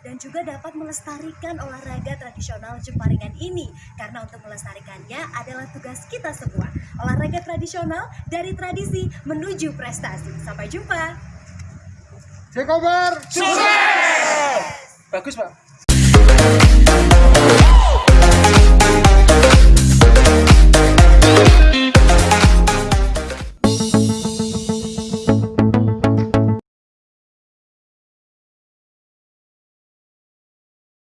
dan juga dapat melestarikan olahraga tradisional Jemparingan ini. Karena untuk melestarikannya adalah tugas kita semua. Olahraga tradisional dari tradisi menuju prestasi. Sampai jumpa. Cekobar Sukses! bagus pak